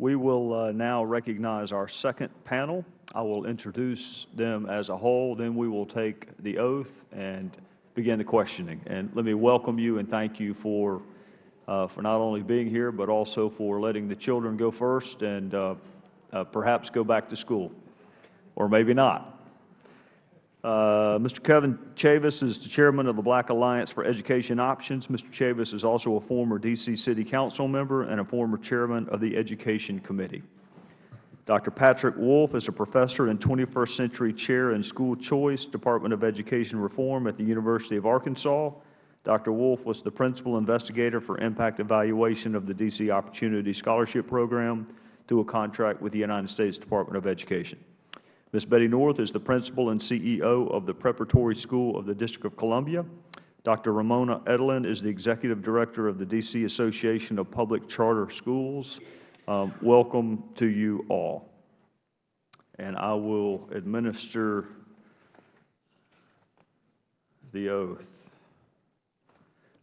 We will uh, now recognize our second panel. I will introduce them as a whole, then we will take the oath and begin the questioning. And let me welcome you and thank you for, uh, for not only being here, but also for letting the children go first and uh, uh, perhaps go back to school, or maybe not. Uh, Mr. Kevin Chavous is the chairman of the Black Alliance for Education Options. Mr. Chavous is also a former D.C. City Council member and a former chairman of the Education Committee. Dr. Patrick Wolf is a professor and 21st century chair in school choice, Department of Education Reform at the University of Arkansas. Dr. Wolf was the principal investigator for impact evaluation of the D.C. Opportunity Scholarship Program through a contract with the United States Department of Education. Ms. Betty North is the principal and CEO of the Preparatory School of the District of Columbia. Dr. Ramona Edelin is the executive director of the D.C. Association of Public Charter Schools. Um, welcome to you all. And I will administer the oath.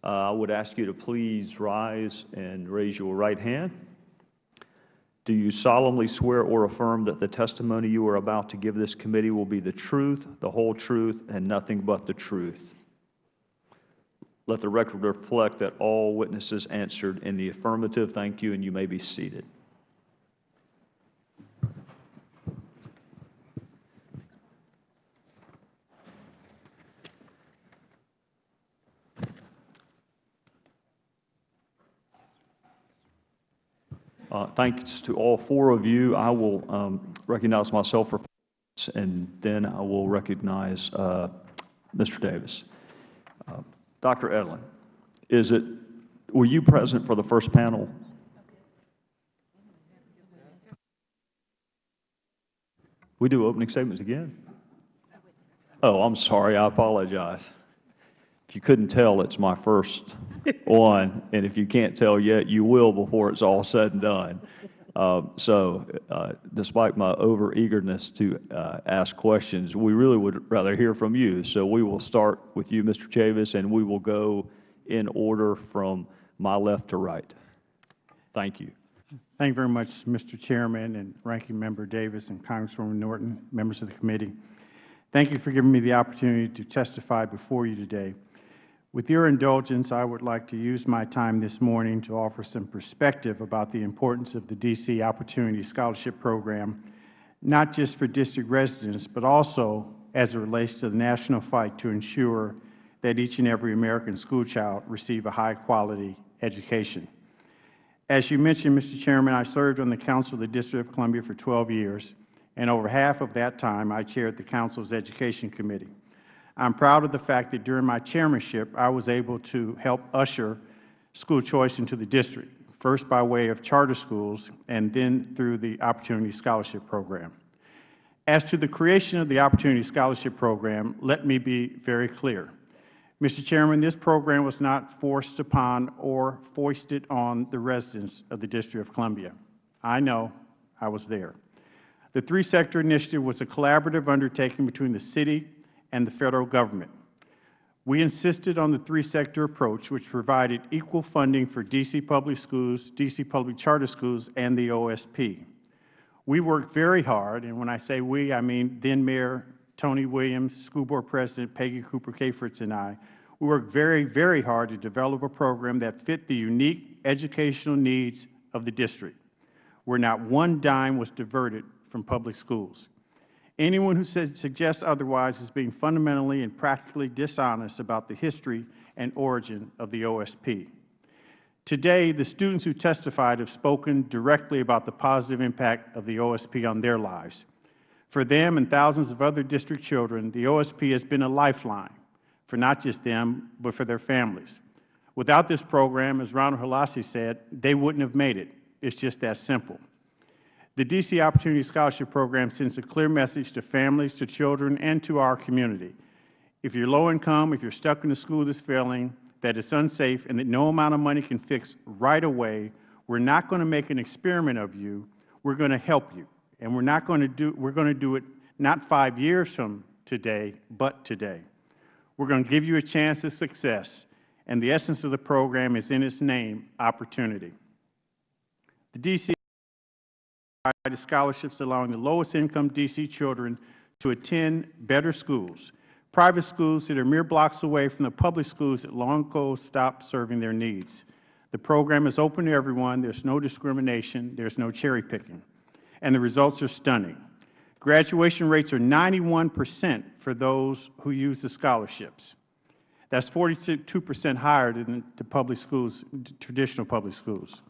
Uh, I would ask you to please rise and raise your right hand. Do you solemnly swear or affirm that the testimony you are about to give this committee will be the truth, the whole truth, and nothing but the truth? Let the record reflect that all witnesses answered in the affirmative. Thank you, and you may be seated. Uh, thanks to all four of you. I will um, recognize myself for five minutes, and then I will recognize uh, Mr. Davis. Uh, Dr. Edelin, is it, were you present for the first panel? We do opening statements again? Oh, I'm sorry. I apologize. If you couldn't tell, it's my first one, and if you can't tell yet, you will before it's all said and done. Uh, so uh, despite my over-eagerness to uh, ask questions, we really would rather hear from you. So we will start with you, Mr. Chavous, and we will go in order from my left to right. Thank you. Thank you very much, Mr. Chairman and Ranking Member Davis and Congresswoman Norton, members of the committee. Thank you for giving me the opportunity to testify before you today. With your indulgence, I would like to use my time this morning to offer some perspective about the importance of the D.C. Opportunity Scholarship Program, not just for district residents, but also as it relates to the national fight to ensure that each and every American schoolchild receive a high-quality education. As you mentioned, Mr. Chairman, I served on the Council of the District of Columbia for 12 years, and over half of that time I chaired the Council's Education Committee. I'm proud of the fact that during my chairmanship, I was able to help usher school choice into the district, first by way of charter schools and then through the Opportunity Scholarship Program. As to the creation of the Opportunity Scholarship Program, let me be very clear. Mr. Chairman, this program was not forced upon or foisted on the residents of the District of Columbia. I know. I was there. The three-sector initiative was a collaborative undertaking between the City, and the Federal Government. We insisted on the three-sector approach, which provided equal funding for D.C. public schools, D.C. public charter schools, and the OSP. We worked very hard, and when I say we, I mean then-Mayor Tony Williams, School Board President Peggy Cooper Cafritz, and I. We worked very, very hard to develop a program that fit the unique educational needs of the district, where not one dime was diverted from public schools. Anyone who says, suggests otherwise is being fundamentally and practically dishonest about the history and origin of the OSP. Today, the students who testified have spoken directly about the positive impact of the OSP on their lives. For them and thousands of other district children, the OSP has been a lifeline for not just them, but for their families. Without this program, as Ronald Holassie said, they wouldn't have made it. It's just that simple. The D.C. Opportunity Scholarship Program sends a clear message to families, to children, and to our community. If you are low income, if you are stuck in a school that is failing, that it's unsafe, and that no amount of money can fix right away, we are not going to make an experiment of you. We are going to help you. And we are not going to do, we are going to do it not five years from today, but today. We are going to give you a chance of success. And the essence of the program is in its name, opportunity. The D.C. scholarships allowing the lowest income D.C. children to attend better schools, private schools that are mere blocks away from the public schools that long ago stopped serving their needs. The program is open to everyone. There is no discrimination. There is no cherry picking. And the results are stunning. Graduation rates are 91 percent for those who use the scholarships. That is 42 percent higher than the public schools, traditional public schools.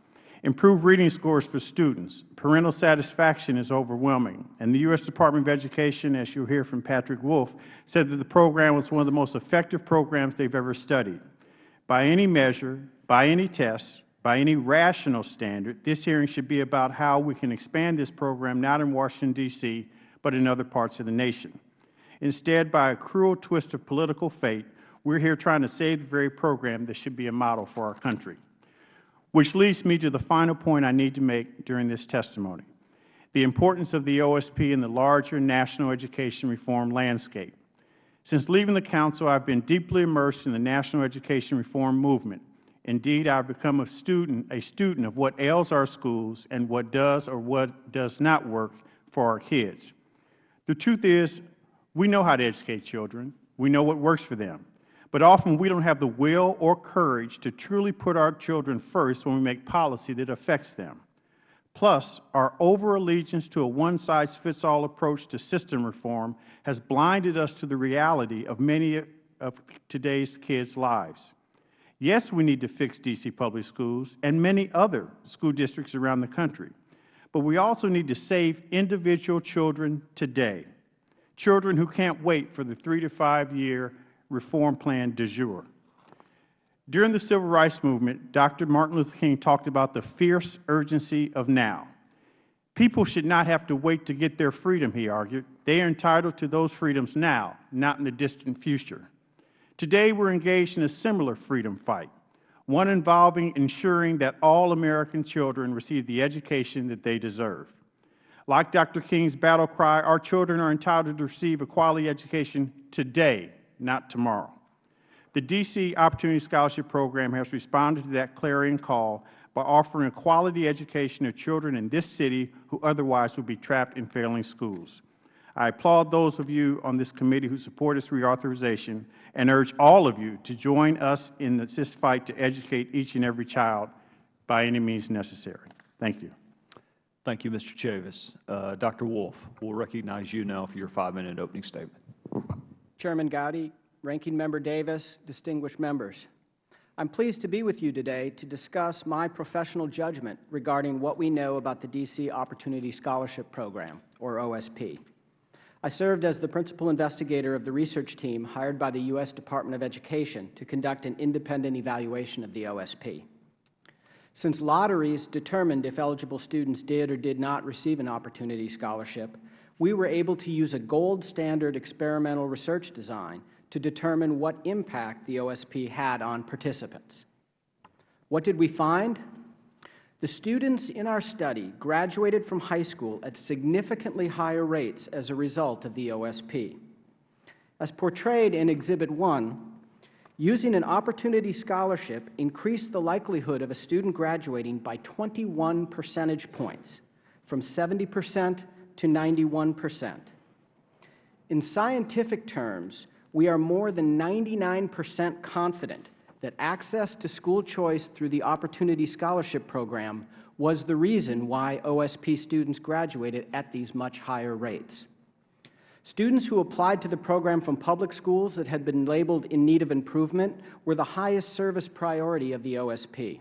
Improved reading scores for students. Parental satisfaction is overwhelming. And the U.S. Department of Education, as you will hear from Patrick Wolf, said that the program was one of the most effective programs they have ever studied. By any measure, by any test, by any rational standard, this hearing should be about how we can expand this program not in Washington, D.C., but in other parts of the nation. Instead, by a cruel twist of political fate, we are here trying to save the very program that should be a model for our country. Which leads me to the final point I need to make during this testimony, the importance of the OSP in the larger national education reform landscape. Since leaving the Council, I have been deeply immersed in the national education reform movement. Indeed, I have become a student, a student of what ails our schools and what does or what does not work for our kids. The truth is, we know how to educate children. We know what works for them. But often we don't have the will or courage to truly put our children first when we make policy that affects them. Plus, our over-allegiance to a one-size-fits-all approach to system reform has blinded us to the reality of many of today's kids' lives. Yes, we need to fix D.C. public schools and many other school districts around the country, but we also need to save individual children today, children who can't wait for the three to five year reform plan du jour. During the Civil Rights Movement, Dr. Martin Luther King talked about the fierce urgency of now. People should not have to wait to get their freedom, he argued. They are entitled to those freedoms now, not in the distant future. Today, we are engaged in a similar freedom fight, one involving ensuring that all American children receive the education that they deserve. Like Dr. King's battle cry, our children are entitled to receive a quality education today, not tomorrow. The D.C. Opportunity Scholarship Program has responded to that clarion call by offering a quality education to children in this city who otherwise would be trapped in failing schools. I applaud those of you on this committee who support this reauthorization and urge all of you to join us in this fight to educate each and every child by any means necessary. Thank you. Thank you, Mr. Chavous. Uh, Dr. Wolf, we'll recognize you now for your five-minute opening statement. Chairman Gowdy, Ranking Member Davis, distinguished members. I am pleased to be with you today to discuss my professional judgment regarding what we know about the D.C. Opportunity Scholarship Program, or OSP. I served as the principal investigator of the research team hired by the U.S. Department of Education to conduct an independent evaluation of the OSP. Since lotteries determined if eligible students did or did not receive an opportunity scholarship, we were able to use a gold standard experimental research design to determine what impact the OSP had on participants. What did we find? The students in our study graduated from high school at significantly higher rates as a result of the OSP. As portrayed in Exhibit 1, using an opportunity scholarship increased the likelihood of a student graduating by 21 percentage points, from 70 percent to 91 percent. In scientific terms, we are more than 99 percent confident that access to school choice through the Opportunity Scholarship Program was the reason why OSP students graduated at these much higher rates. Students who applied to the program from public schools that had been labeled in need of improvement were the highest service priority of the OSP.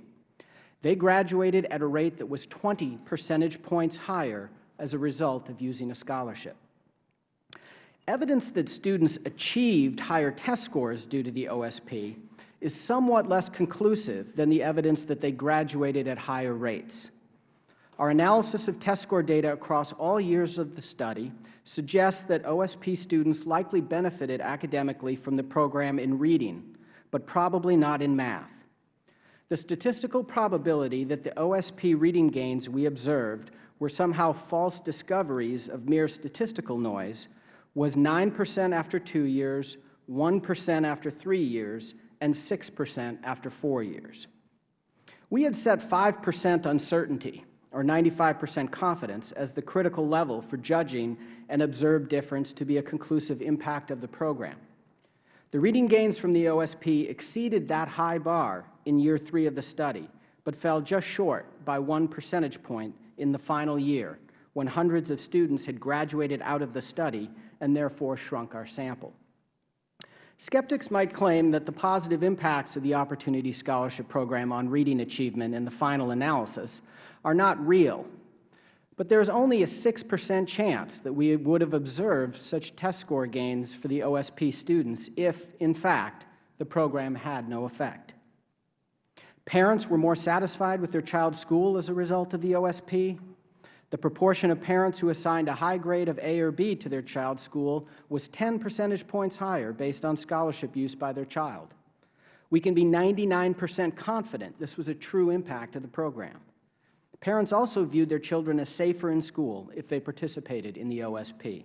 They graduated at a rate that was 20 percentage points higher as a result of using a scholarship. Evidence that students achieved higher test scores due to the OSP is somewhat less conclusive than the evidence that they graduated at higher rates. Our analysis of test score data across all years of the study suggests that OSP students likely benefited academically from the program in reading, but probably not in math. The statistical probability that the OSP reading gains we observed were somehow false discoveries of mere statistical noise was 9 percent after two years, 1 percent after three years, and 6 percent after four years. We had set 5 percent uncertainty, or 95 percent confidence, as the critical level for judging an observed difference to be a conclusive impact of the program. The reading gains from the OSP exceeded that high bar in year three of the study, but fell just short by one percentage point in the final year, when hundreds of students had graduated out of the study and therefore shrunk our sample. Skeptics might claim that the positive impacts of the Opportunity Scholarship Program on reading achievement in the final analysis are not real, but there is only a 6 percent chance that we would have observed such test score gains for the OSP students if, in fact, the program had no effect. Parents were more satisfied with their child's school as a result of the OSP. The proportion of parents who assigned a high grade of A or B to their child's school was 10 percentage points higher based on scholarship use by their child. We can be 99 percent confident this was a true impact of the program. Parents also viewed their children as safer in school if they participated in the OSP.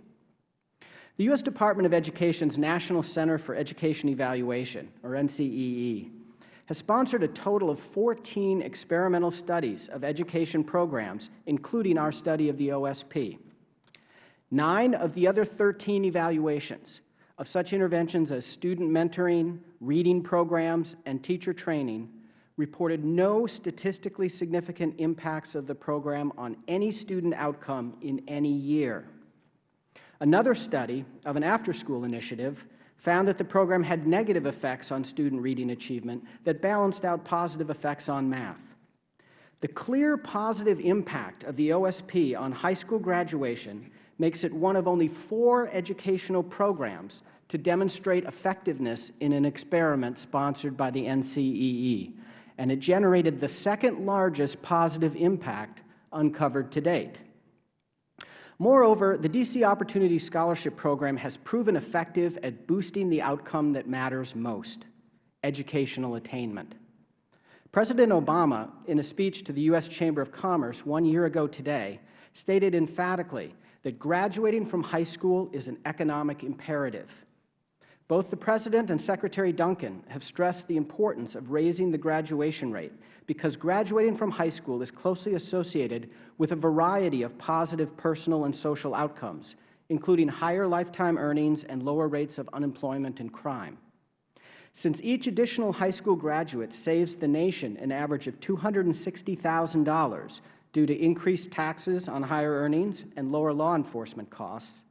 The U.S. Department of Education's National Center for Education Evaluation, or NCEE, has sponsored a total of 14 experimental studies of education programs, including our study of the OSP. Nine of the other 13 evaluations of such interventions as student mentoring, reading programs, and teacher training reported no statistically significant impacts of the program on any student outcome in any year. Another study of an after-school initiative found that the program had negative effects on student reading achievement that balanced out positive effects on math. The clear positive impact of the OSP on high school graduation makes it one of only four educational programs to demonstrate effectiveness in an experiment sponsored by the NCEE, and it generated the second largest positive impact uncovered to date. Moreover, the D.C. Opportunity Scholarship Program has proven effective at boosting the outcome that matters most, educational attainment. President Obama, in a speech to the U.S. Chamber of Commerce one year ago today, stated emphatically that graduating from high school is an economic imperative. Both the President and Secretary Duncan have stressed the importance of raising the graduation rate because graduating from high school is closely associated with a variety of positive personal and social outcomes, including higher lifetime earnings and lower rates of unemployment and crime. Since each additional high school graduate saves the nation an average of $260,000 due to increased taxes on higher earnings and lower law enforcement costs,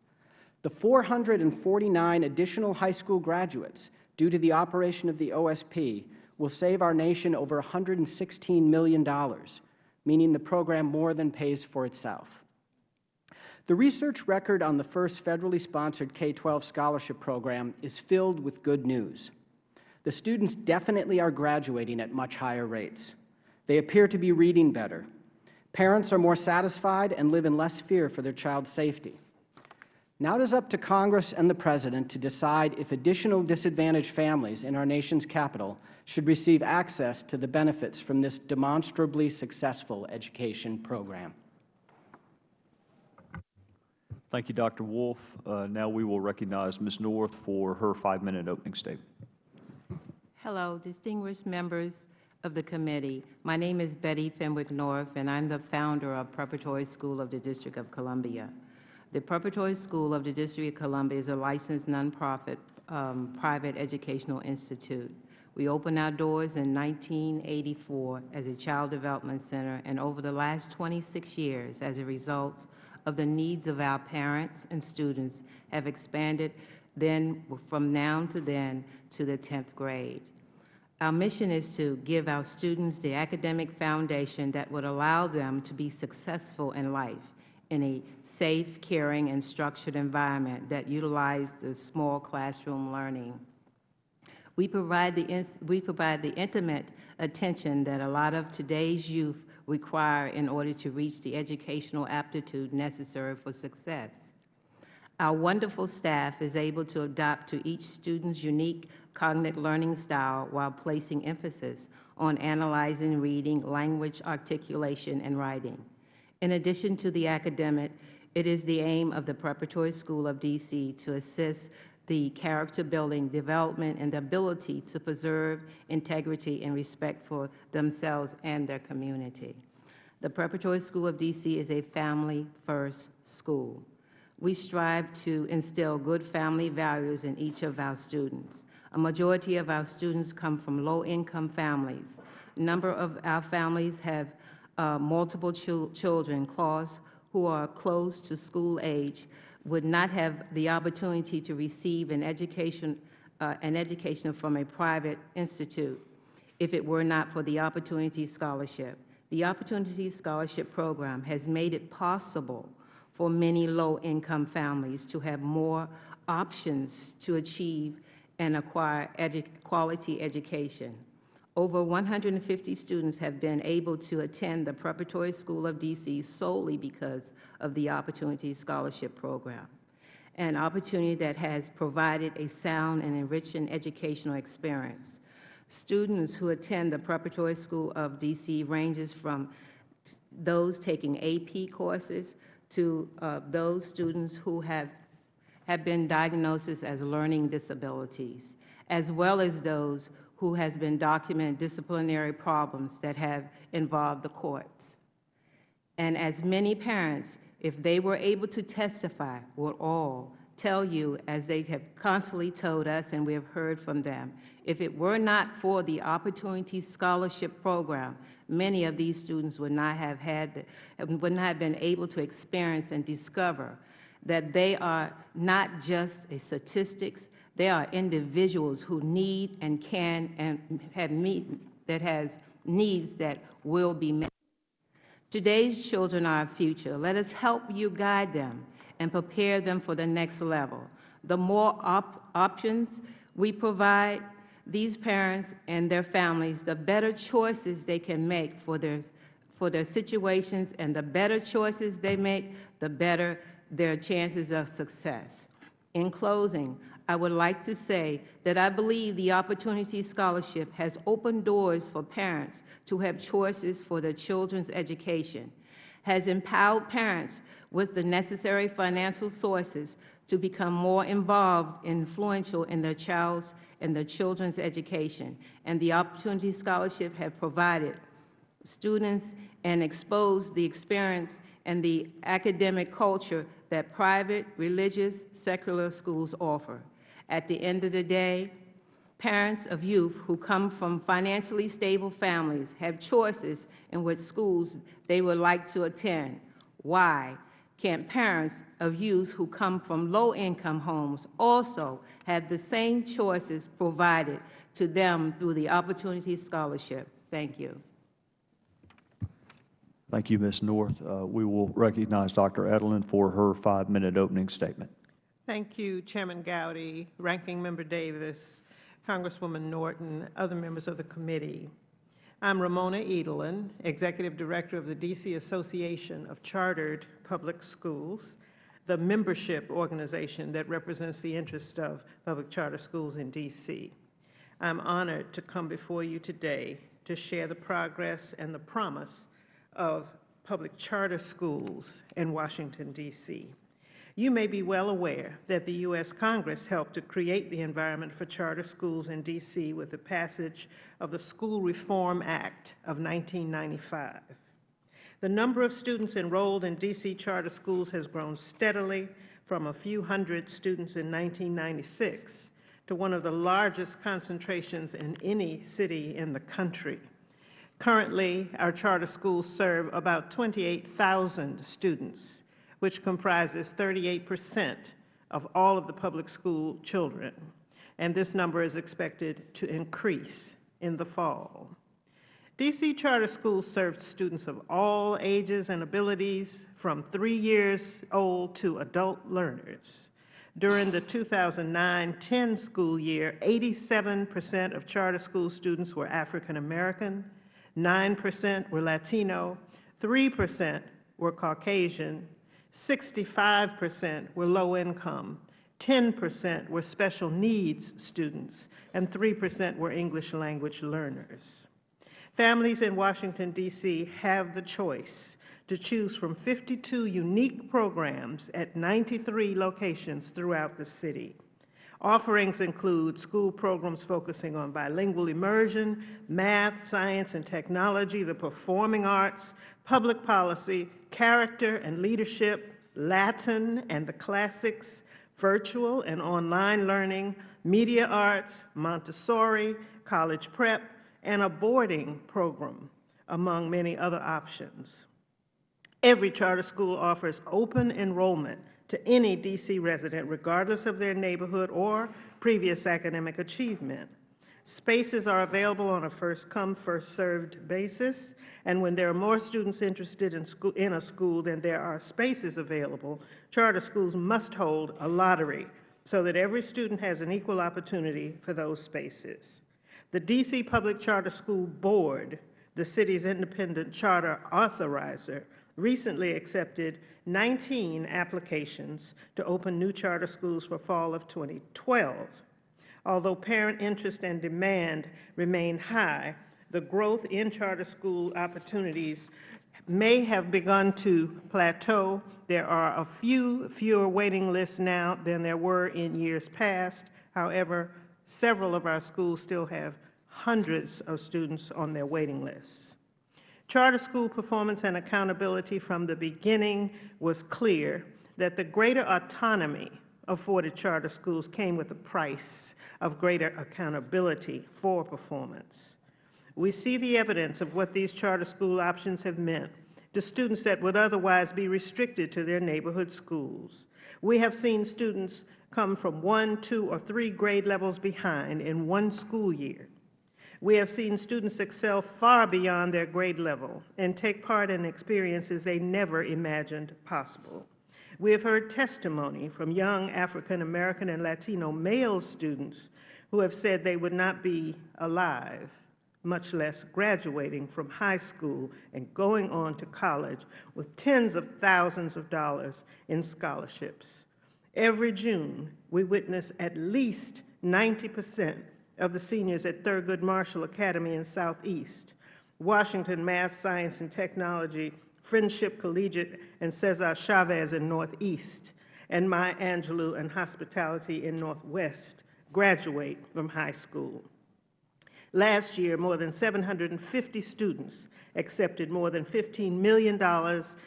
the 449 additional high school graduates due to the operation of the OSP will save our nation over $116 million, meaning the program more than pays for itself. The research record on the first federally sponsored K-12 scholarship program is filled with good news. The students definitely are graduating at much higher rates. They appear to be reading better. Parents are more satisfied and live in less fear for their child's safety. Now it is up to Congress and the President to decide if additional disadvantaged families in our nation's capital should receive access to the benefits from this demonstrably successful education program. Thank you, Dr. Wolf. Uh, now we will recognize Ms. North for her five-minute opening statement. Hello, distinguished members of the committee. My name is Betty Fenwick North, and I'm the founder of Preparatory School of the District of Columbia. The Preparatory School of the District of Columbia is a licensed nonprofit um, private educational institute. We opened our doors in 1984 as a child development center, and over the last 26 years, as a result of the needs of our parents and students, have expanded then from now to then to the 10th grade. Our mission is to give our students the academic foundation that would allow them to be successful in life in a safe, caring, and structured environment that utilizes the small classroom learning. We provide, the, we provide the intimate attention that a lot of today's youth require in order to reach the educational aptitude necessary for success. Our wonderful staff is able to adapt to each student's unique cognitive learning style while placing emphasis on analyzing reading, language articulation, and writing. In addition to the academic, it is the aim of the Preparatory School of D.C. to assist the character building, development, and the ability to preserve integrity and respect for themselves and their community. The Preparatory School of D.C. is a family-first school. We strive to instill good family values in each of our students. A majority of our students come from low-income families. A number of our families have uh, multiple chil children, class who are close to school age, would not have the opportunity to receive an education, uh, an education from a private institute if it were not for the Opportunity Scholarship. The Opportunity Scholarship Program has made it possible for many low-income families to have more options to achieve and acquire edu quality education. Over 150 students have been able to attend the Preparatory School of D.C. solely because of the Opportunity Scholarship Program, an opportunity that has provided a sound and enriching educational experience. Students who attend the Preparatory School of D.C. ranges from those taking AP courses to uh, those students who have, have been diagnosed as learning disabilities, as well as those who has been documenting disciplinary problems that have involved the courts. And as many parents, if they were able to testify, would all tell you, as they have constantly told us and we have heard from them, if it were not for the Opportunity Scholarship Program, many of these students would not have had, the, would not have been able to experience and discover that they are not just a statistics, they are individuals who need and can and have meet, that has needs that will be met. Today's children are our future. Let us help you guide them and prepare them for the next level. The more op options we provide these parents and their families, the better choices they can make for their, for their situations, and the better choices they make, the better their chances of success. In closing, I would like to say that I believe the Opportunity Scholarship has opened doors for parents to have choices for their children's education, has empowered parents with the necessary financial sources to become more involved and influential in their child's and their children's education. And the Opportunity Scholarship have provided students and exposed the experience and the academic culture that private, religious, secular schools offer. At the end of the day, parents of youth who come from financially stable families have choices in which schools they would like to attend. Why? can't parents of youth who come from low-income homes also have the same choices provided to them through the Opportunity Scholarship? Thank you. Thank you, Ms. North. Uh, We will recognize Dr. Edelin for her five-minute opening statement. Thank you, Chairman Gowdy, Ranking Member Davis, Congresswoman Norton, other members of the committee. I'm Ramona Edelin, Executive Director of the D.C. Association of Chartered Public Schools, the membership organization that represents the interest of public charter schools in D.C. I'm honored to come before you today to share the progress and the promise of public charter schools in Washington, D.C. You may be well aware that the U.S. Congress helped to create the environment for charter schools in D.C. with the passage of the School Reform Act of 1995. The number of students enrolled in D.C. charter schools has grown steadily from a few hundred students in 1996 to one of the largest concentrations in any city in the country. Currently, our charter schools serve about 28,000 students which comprises 38 percent of all of the public school children, and this number is expected to increase in the fall. D.C. charter schools serve students of all ages and abilities, from three years old to adult learners. During the 2009-10 school year, 87 percent of charter school students were African American, 9 percent were Latino, 3 percent were Caucasian, 65 percent were low income, 10 percent were special needs students, and 3 percent were English language learners. Families in Washington, D.C. have the choice to choose from 52 unique programs at 93 locations throughout the city. Offerings include school programs focusing on bilingual immersion, math, science and technology, the performing arts, public policy, character and leadership, Latin and the classics, virtual and online learning, media arts, Montessori, college prep, and a boarding program, among many other options. Every charter school offers open enrollment to any D.C. resident, regardless of their neighborhood or previous academic achievement. Spaces are available on a first-come, first-served basis, and when there are more students interested in, school, in a school than there are spaces available, charter schools must hold a lottery so that every student has an equal opportunity for those spaces. The D.C. Public Charter School Board, the city's independent charter authorizer, recently accepted 19 applications to open new charter schools for fall of 2012. Although parent interest and demand remain high, the growth in charter school opportunities may have begun to plateau. There are a few fewer waiting lists now than there were in years past. However, several of our schools still have hundreds of students on their waiting lists. Charter school performance and accountability from the beginning was clear that the greater autonomy afforded charter schools came with a price of greater accountability for performance. We see the evidence of what these charter school options have meant to students that would otherwise be restricted to their neighborhood schools. We have seen students come from one, two, or three grade levels behind in one school year. We have seen students excel far beyond their grade level and take part in experiences they never imagined possible. We have heard testimony from young African American and Latino male students who have said they would not be alive, much less graduating from high school and going on to college with tens of thousands of dollars in scholarships. Every June, we witness at least 90 percent of the seniors at Thurgood Marshall Academy in Southeast, Washington Math, Science, and Technology Friendship Collegiate and Cesar Chavez in Northeast, and Maya Angelou and Hospitality in Northwest graduate from high school. Last year, more than 750 students accepted more than $15 million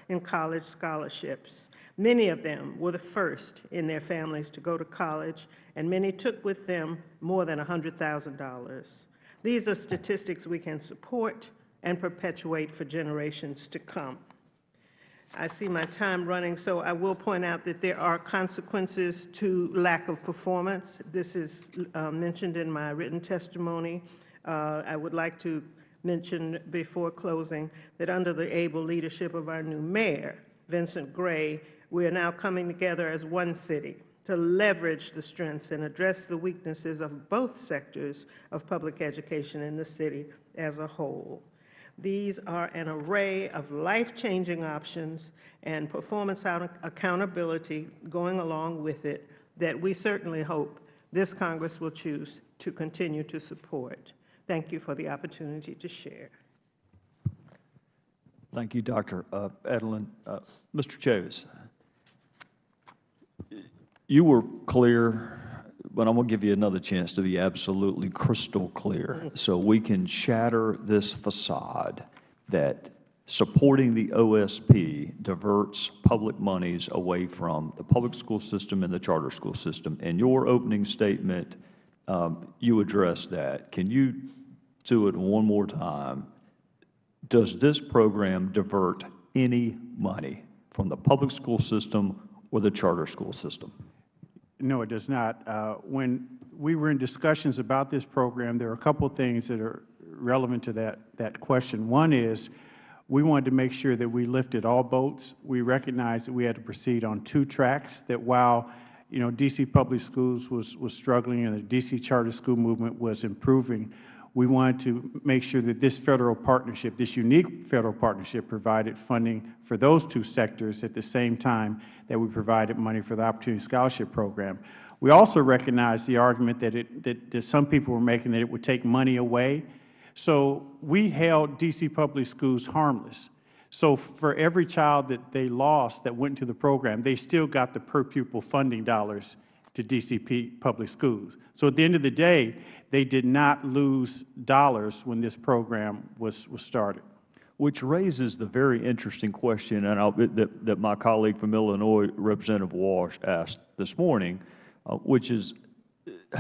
in college scholarships. Many of them were the first in their families to go to college, and many took with them more than $100,000. These are statistics we can support and perpetuate for generations to come. I see my time running, so I will point out that there are consequences to lack of performance. This is uh, mentioned in my written testimony. Uh, I would like to mention before closing that under the able leadership of our new mayor, Vincent Gray, we are now coming together as one city to leverage the strengths and address the weaknesses of both sectors of public education in the city as a whole. These are an array of life-changing options and performance accountability going along with it that we certainly hope this Congress will choose to continue to support. Thank you for the opportunity to share. Thank you, Dr. Uh, Edelin. Uh, Mr. Chavous, you were clear but I'm going to give you another chance to be absolutely crystal clear so we can shatter this facade that supporting the OSP diverts public monies away from the public school system and the charter school system. In your opening statement, um, you addressed that. Can you do it one more time? Does this program divert any money from the public school system or the charter school system? No, it does not. Uh, when we were in discussions about this program, there are a couple of things that are relevant to that, that question. One is we wanted to make sure that we lifted all boats. We recognized that we had to proceed on two tracks, that while you know, D.C. public schools was, was struggling and the D.C. charter school movement was improving, we wanted to make sure that this Federal partnership, this unique Federal partnership provided funding for those two sectors at the same time that we provided money for the Opportunity Scholarship Program. We also recognize the argument that, it, that, that some people were making that it would take money away. So we held D.C. public schools harmless. So for every child that they lost that went to the program, they still got the per pupil funding dollars to DCP public schools. So at the end of the day, they did not lose dollars when this program was, was started. which raises the very interesting question and that, that my colleague from Illinois, Representative Walsh, asked this morning, uh, which is,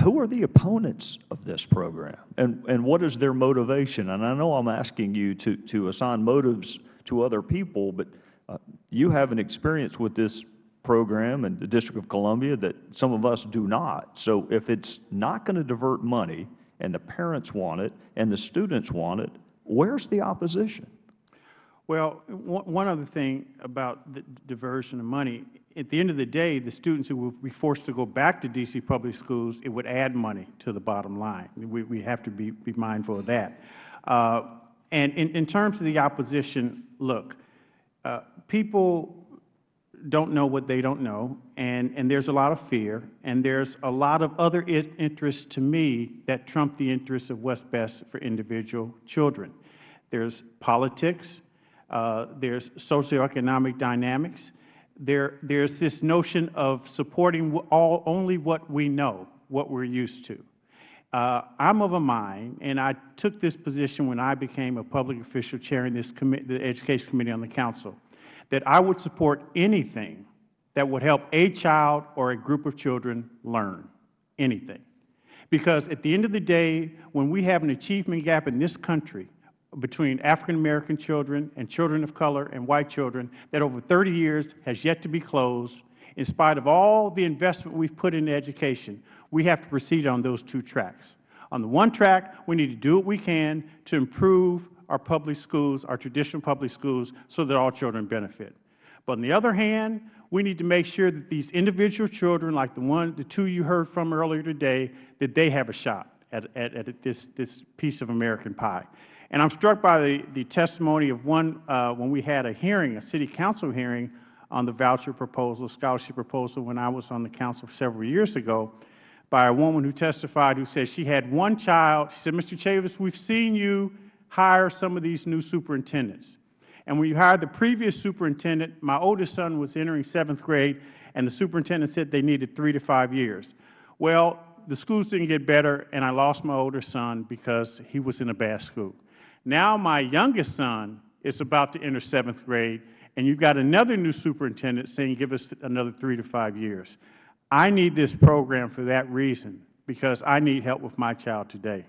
who are the opponents of this program, and and what is their motivation? And I know I'm asking you to to assign motives to other people, but uh, you have an experience with this program in the District of Columbia that some of us do not. So if it's not going to divert money, and the parents want it, and the students want it, where's the opposition? Well, one other thing about the diversion of money, at the end of the day, the students who will be forced to go back to D.C. public schools, it would add money to the bottom line. We, we have to be, be mindful of that. Uh, and in, in terms of the opposition, look, uh, people don't know what they don't know, and, and there's a lot of fear, and there's a lot of other interests to me that trump the interests of what's best for individual children. There's politics, uh, there's socioeconomic dynamics, there, there's this notion of supporting all, only what we know, what we're used to. Uh, I'm of a mind, and I took this position when I became a public official chairing this the Education Committee on the Council, that I would support anything that would help a child or a group of children learn, anything. Because at the end of the day, when we have an achievement gap in this country between African American children and children of color and white children that over 30 years has yet to be closed, in spite of all the investment we've put into education, we have to proceed on those two tracks. On the one track, we need to do what we can to improve our public schools, our traditional public schools, so that all children benefit. But on the other hand, we need to make sure that these individual children, like the one, the two you heard from earlier today, that they have a shot at, at, at this, this piece of American pie. And I'm struck by the, the testimony of one, uh, when we had a hearing, a city council hearing on the voucher proposal, scholarship proposal, when I was on the council several years ago, by a woman who testified who said she had one child. She said, Mr. Chavous, we've seen you hire some of these new superintendents. And when you hired the previous superintendent, my oldest son was entering seventh grade, and the superintendent said they needed three to five years. Well, the schools didn't get better, and I lost my older son because he was in a bad school. Now my youngest son is about to enter seventh grade, and you've got another new superintendent saying give us another three to five years. I need this program for that reason, because I need help with my child today.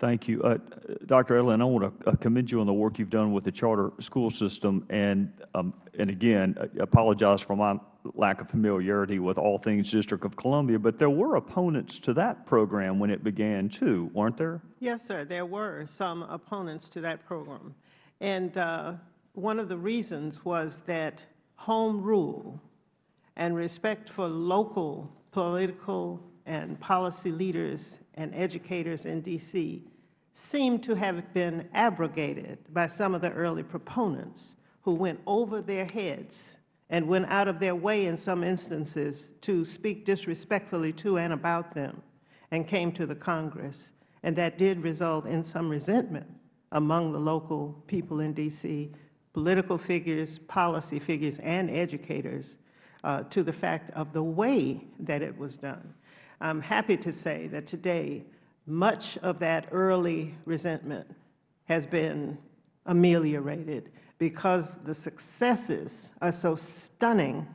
Thank you. Uh, Dr. Edelin, I want to commend you on the work you've done with the charter school system. And, um, and again, I apologize for my lack of familiarity with all things District of Columbia, but there were opponents to that program when it began too, weren't there? Yes, sir, there were some opponents to that program. And uh, one of the reasons was that home rule and respect for local political and policy leaders and educators in D.C. seem to have been abrogated by some of the early proponents who went over their heads and went out of their way in some instances to speak disrespectfully to and about them and came to the Congress. And that did result in some resentment among the local people in D.C., political figures, policy figures, and educators uh, to the fact of the way that it was done. I'm happy to say that today, much of that early resentment has been ameliorated because the successes are so stunning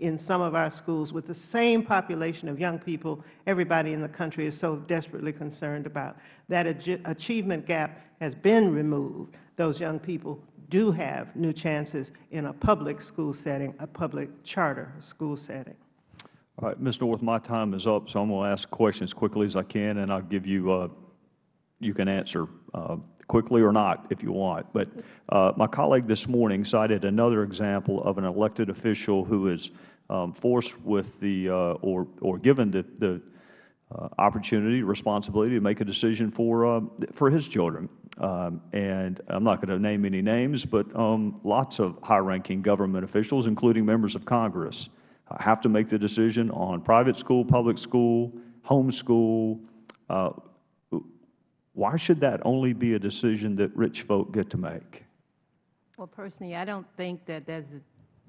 in some of our schools with the same population of young people everybody in the country is so desperately concerned about. That achievement gap has been removed. Those young people do have new chances in a public school setting, a public charter school setting. All right, Ms. North, my time is up, so I'm going to ask questions as quickly as I can, and I'll give you, uh, you can answer uh, quickly or not if you want. But uh, my colleague this morning cited another example of an elected official who is um, forced with the, uh, or, or given the, the uh, opportunity, responsibility to make a decision for, uh, for his children. Um, and I'm not going to name any names, but um, lots of high-ranking government officials, including members of Congress, have to make the decision on private school, public school, homeschool. Uh, why should that only be a decision that rich folk get to make? Well, personally, I don't think that as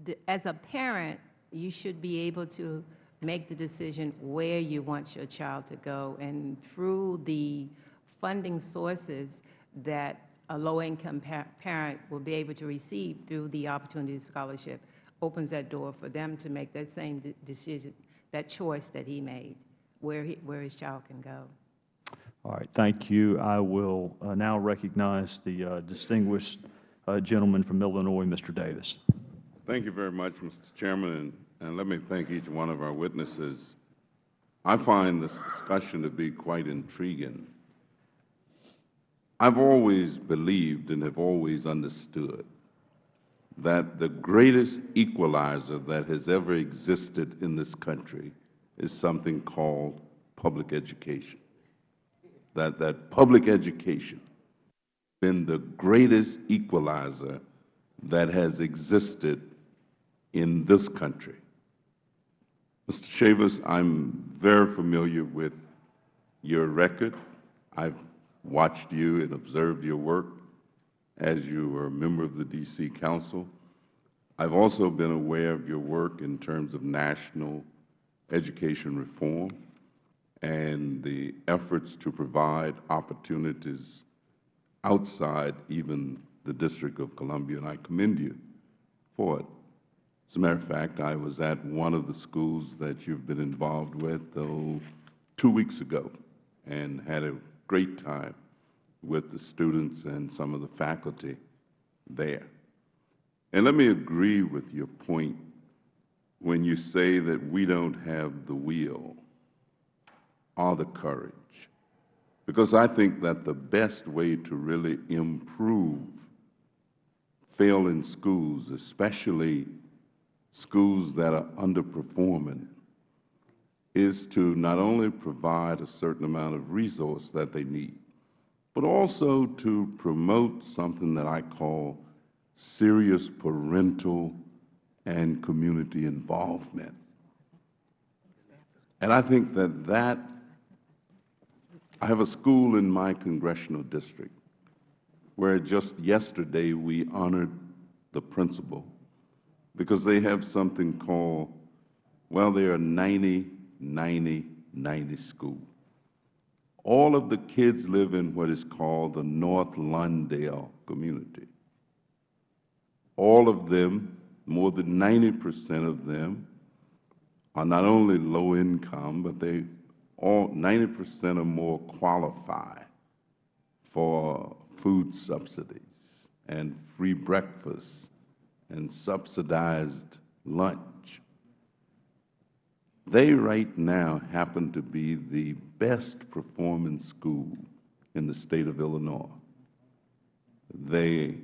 a, as a parent, you should be able to make the decision where you want your child to go. And through the funding sources that a low-income pa- parent will be able to receive through the Opportunity Scholarship opens that door for them to make that same decision, that choice that he made, where, he, where his child can go. All right, thank you. I will uh, now recognize the uh, distinguished uh, gentleman from Illinois, Mr. Davis. Thank you very much, Mr. Chairman, and, and let me thank each one of our witnesses. I find this discussion to be quite intriguing. I've always believed and have always understood that the greatest equalizer that has ever existed in this country is something called public education. That, that public education has been the greatest equalizer that has existed in this country. Mr. Chavous, I'm very familiar with your record. I've watched you and observed your work as you were a member of the D.C. Council. I've also been aware of your work in terms of national education reform and the efforts to provide opportunities outside even the District of Columbia, and I commend you for it. As a matter of fact, I was at one of the schools that you've been involved with oh, two weeks ago and had a great time with the students and some of the faculty there. And let me agree with your point when you say that we don't have the will or the courage because I think that the best way to really improve failing schools, especially schools that are underperforming, is to not only provide a certain amount of resource that they need, but also to promote something that I call serious parental and community involvement. And I think that that I have a school in my congressional district where just yesterday we honored the principal because they have something called, well, they are 90, 90, 90 school. All of the kids live in what is called the North Lawndale community. All of them, more than 90 percent of them, are not only low income, but they all 90 percent or more qualify for food subsidies and free breakfast and subsidized lunch. They right now happen to be the best performing school in the state of Illinois. They,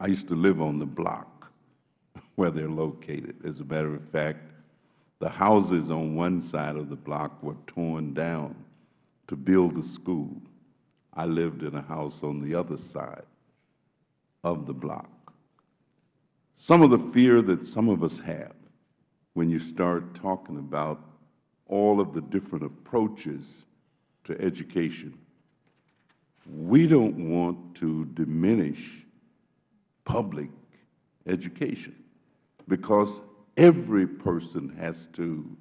I used to live on the block where they're located. As a matter of fact, the houses on one side of the block were torn down to build the school. I lived in a house on the other side of the block. Some of the fear that some of us have when you start talking about all of the different approaches to education, we don't want to diminish public education because every person has to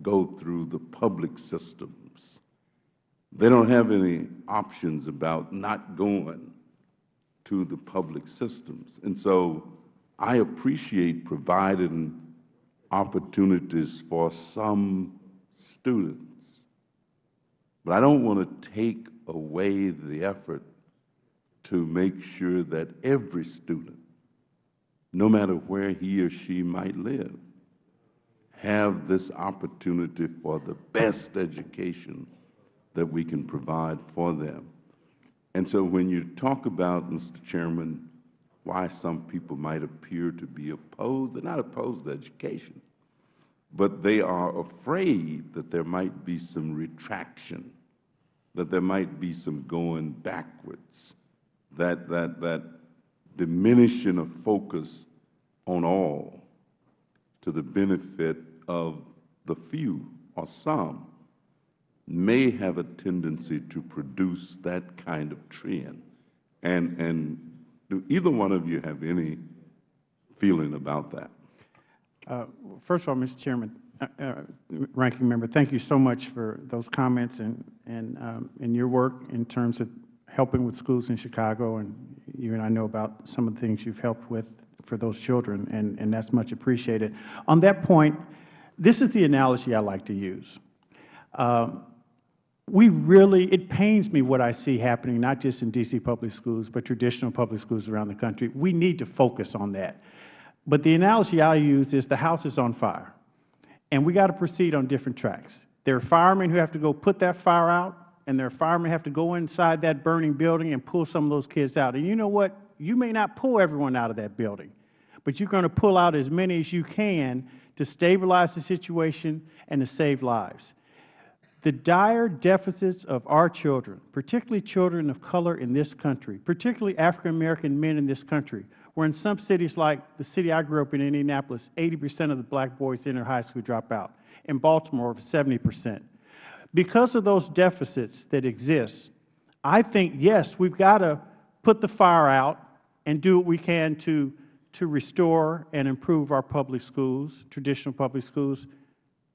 go through the public systems. They don't have any options about not going to the public systems. And so I appreciate providing opportunities for some students, but I don't want to take away the effort to make sure that every student no matter where he or she might live, have this opportunity for the best education that we can provide for them. And so when you talk about, Mr. Chairman, why some people might appear to be opposed, they're not opposed to education, but they are afraid that there might be some retraction, that there might be some going backwards, that, that, that diminishing of focus on all to the benefit of the few or some may have a tendency to produce that kind of trend. And, and do either one of you have any feeling about that? Uh, First of all, Mr. Chairman, uh, uh, Ranking Member, thank you so much for those comments and, and, um, and your work in terms of helping with schools in Chicago, and you and I know about some of the things you've helped with for those children, and, and that's much appreciated. On that point, this is the analogy I like to use. Um, we really, it pains me what I see happening, not just in D.C. public schools, but traditional public schools around the country. We need to focus on that. But the analogy I use is the house is on fire, and we got to proceed on different tracks. There are firemen who have to go put that fire out, and there are firemen who have to go inside that burning building and pull some of those kids out. And you know what? You may not pull everyone out of that building, but you're going to pull out as many as you can to stabilize the situation and to save lives. The dire deficits of our children, particularly children of color in this country, particularly African-American men in this country, where in some cities like the city I grew up in, Indianapolis, 80 percent of the black boys enter high school drop out. In Baltimore, 70 percent. Because of those deficits that exist, I think, yes, we've got to put the fire out and do what we can to, to restore and improve our public schools, traditional public schools.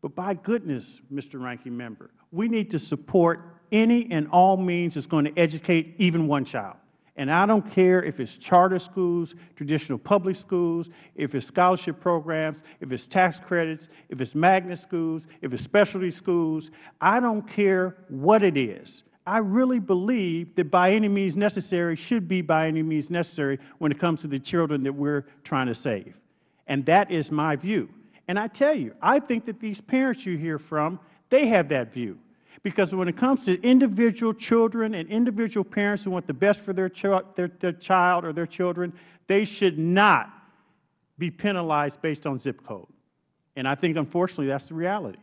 But by goodness, Mr. Ranking Member, we need to support any and all means that's going to educate even one child. And I don't care if it's charter schools, traditional public schools, if it's scholarship programs, if it's tax credits, if it's magnet schools, if it's specialty schools. I don't care what it is. I really believe that by any means necessary should be by any means necessary when it comes to the children that we're trying to save. And that is my view. And I tell you, I think that these parents you hear from, they have that view. Because when it comes to individual children and individual parents who want the best for their, ch their, their child or their children, they should not be penalized based on zip code. And I think, unfortunately, that's the reality.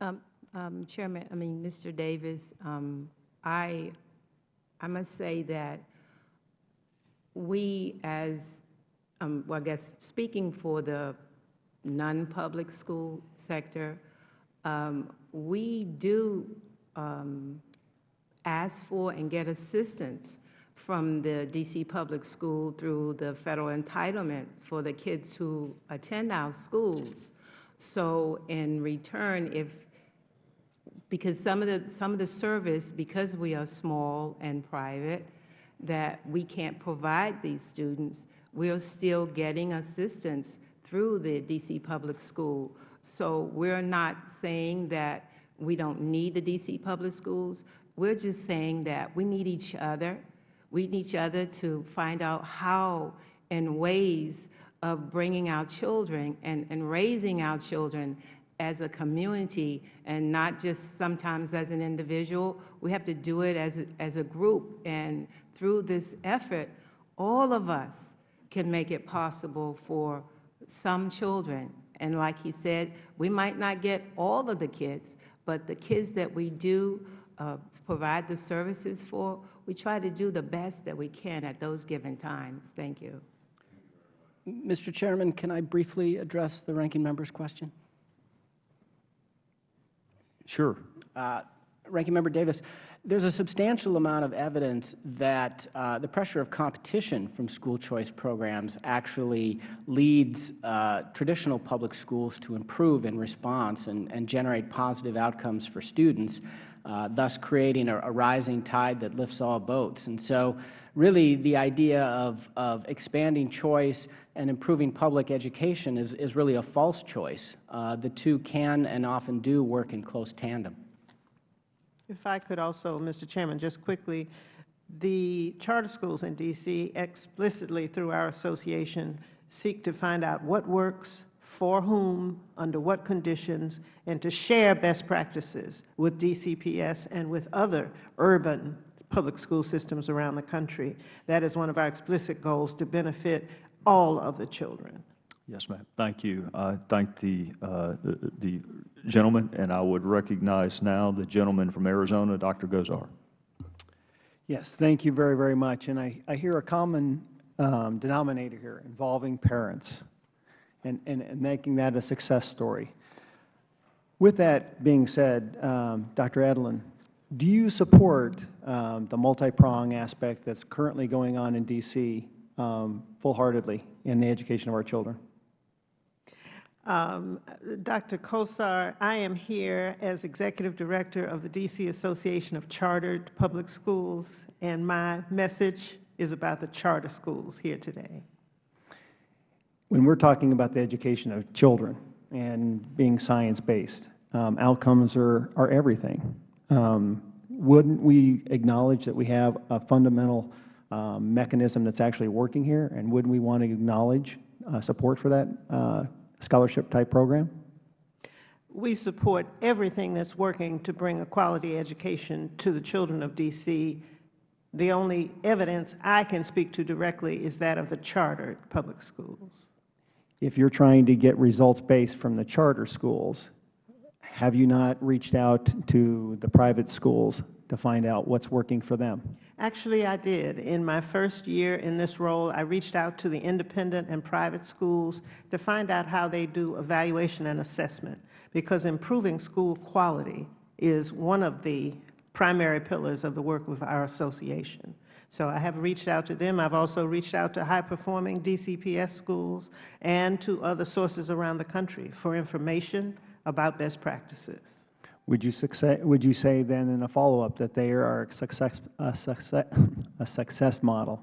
Um, um, Chairman, I mean, Mr. Davis, um, I, I must say that we as, um, well, I guess, speaking for the non-public school sector, um, we do um, ask for and get assistance from the D.C. Public School through the federal entitlement for the kids who attend our schools. So in return, if, because some of the, some of the service, because we are small and private, that we can't provide these students, we are still getting assistance through the D.C. Public School. So we're not saying that we don't need the D.C. Public Schools. We're just saying that we need each other. We need each other to find out how and ways of bringing our children and, and raising our children as a community and not just sometimes as an individual. We have to do it as a, as a group. And through this effort, all of us can make it possible for some children. And like he said, we might not get all of the kids, but the kids that we do uh, provide the services for, we try to do the best that we can at those given times. Thank you. Mr. Chairman, can I briefly address the ranking member's question? Sure. Uh, Ranking Member Davis, there's a substantial amount of evidence that uh, the pressure of competition from school choice programs actually leads uh, traditional public schools to improve in response and, and generate positive outcomes for students, uh, thus creating a, a rising tide that lifts all boats. And so really the idea of, of expanding choice and improving public education is, is really a false choice. Uh, the two can and often do work in close tandem. If I could also, Mr. Chairman, just quickly, the charter schools in D.C. explicitly through our association seek to find out what works, for whom, under what conditions, and to share best practices with DCPS and with other urban public school systems around the country. That is one of our explicit goals, to benefit all of the children. Yes, ma'am. Thank you. I thank the, uh, the the gentleman, and I would recognize now the gentleman from Arizona, Dr. Gosar. Yes, thank you very, very much. And I, I hear a common um, denominator here involving parents and, and, and making that a success story. With that being said, um, Dr. Edelin, do you support um, the multi-prong aspect that's currently going on in D.C. Um, full-heartedly in the education of our children? Um, Dr. Gosar, I am here as Executive Director of the D.C. Association of Chartered Public Schools, and my message is about the charter schools here today. When we're talking about the education of children and being science-based, um, outcomes are, are everything. Um, wouldn't we acknowledge that we have a fundamental um, mechanism that's actually working here, and wouldn't we want to acknowledge uh, support for that uh, scholarship-type program? We support everything that's working to bring a quality education to the children of D.C. The only evidence I can speak to directly is that of the chartered public schools. If you're trying to get results-based from the charter schools, have you not reached out to the private schools to find out what's working for them? Actually, I did. In my first year in this role, I reached out to the independent and private schools to find out how they do evaluation and assessment, because improving school quality is one of the primary pillars of the work of our association. So I have reached out to them. I've also reached out to high-performing DCPS schools and to other sources around the country for information about best practices. Would you, success, would you say then in a follow-up that they are a success, a, success, a success model?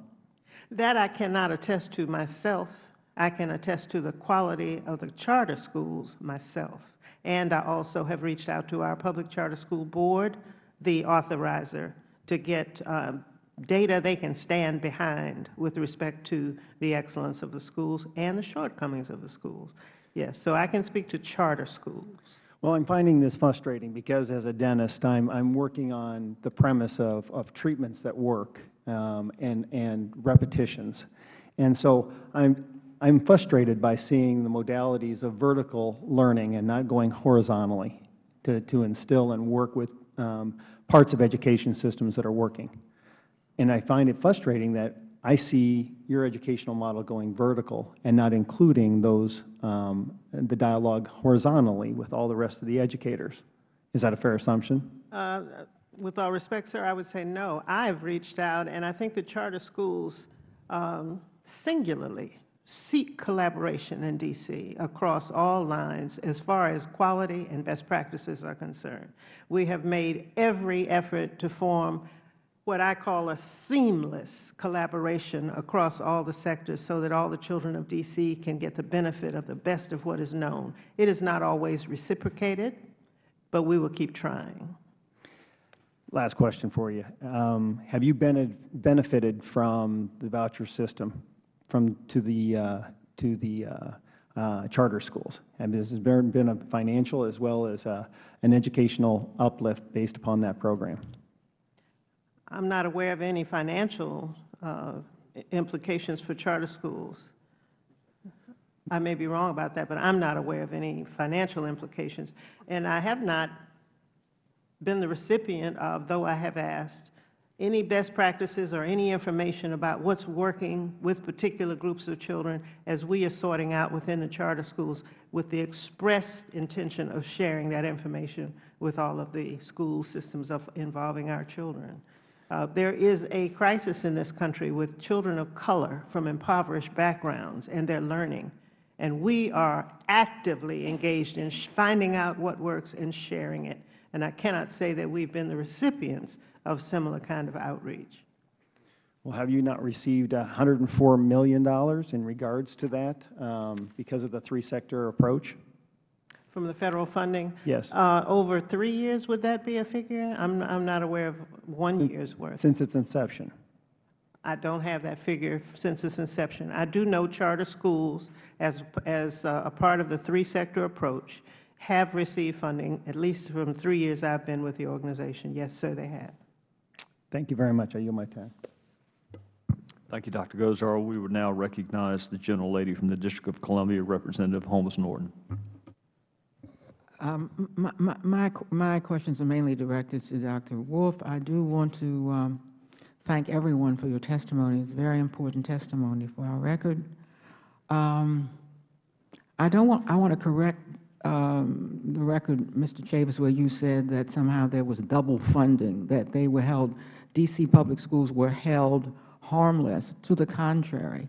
That I cannot attest to myself. I can attest to the quality of the charter schools myself. And I also have reached out to our Public Charter School Board, the authorizer, to get um, data they can stand behind with respect to the excellence of the schools and the shortcomings of the schools. Yes, so I can speak to charter schools. Well, I'm finding this frustrating because as a dentist, I'm, I'm working on the premise of, of treatments that work um, and, and repetitions. And so I'm, I'm frustrated by seeing the modalities of vertical learning and not going horizontally to, to instill and work with um, parts of education systems that are working. And I find it frustrating that I see your educational model going vertical and not including those, um, the dialogue horizontally with all the rest of the educators. Is that a fair assumption? Uh, with all respect, sir, I would say no. I have reached out, and I think the charter schools um, singularly seek collaboration in D.C. across all lines as far as quality and best practices are concerned. We have made every effort to form what I call a seamless collaboration across all the sectors so that all the children of D.C. can get the benefit of the best of what is known. It is not always reciprocated, but we will keep trying. Last question for you. Um, have you been benefited from the voucher system from to the, uh, to the uh, uh, charter schools? And this has been a financial as well as uh, an educational uplift based upon that program? I'm not aware of any financial uh, implications for charter schools. I may be wrong about that, but I'm not aware of any financial implications. And I have not been the recipient of, though I have asked, any best practices or any information about what's working with particular groups of children as we are sorting out within the charter schools with the express intention of sharing that information with all of the school systems of involving our children. Uh, there is a crisis in this country with children of color from impoverished backgrounds and their learning. And we are actively engaged in finding out what works and sharing it. And I cannot say that we've been the recipients of similar kind of outreach. Well, have you not received $104 million in regards to that um, because of the three-sector approach? From the Federal funding? Yes. Uh, over three years, would that be a figure? I'm, I'm not aware of one year's worth. Since its inception? I don't have that figure since its inception. I do know charter schools, as, as a part of the three-sector approach, have received funding, at least from three years I've been with the organization. Yes, sir, they have. Thank you very much. I yield my time. Thank you, Dr. Gosar. We would now recognize the gentlelady from the District of Columbia, Representative Holmes Norton. Um, my, my, my, questions are mainly directed to Dr. Wolf. I do want to um, thank everyone for your testimony. It's very important testimony for our record. Um, I don't want, I want to correct um, the record, Mr. Chavous, where you said that somehow there was double funding, that they were held, D.C. public schools were held harmless. To the contrary,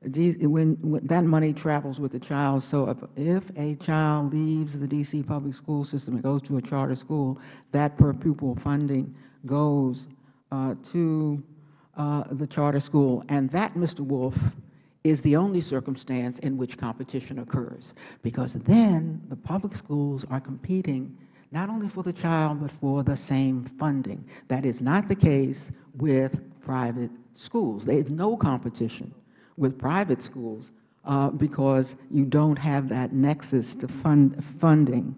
When, when that money travels with the child, so if, if a child leaves the D.C. public school system and goes to a charter school, that per pupil funding goes uh, to uh, the charter school. And that, Mr. Wolf, is the only circumstance in which competition occurs, because then the public schools are competing not only for the child, but for the same funding. That is not the case with private schools. There is no competition with private schools uh, because you don't have that nexus to fund funding.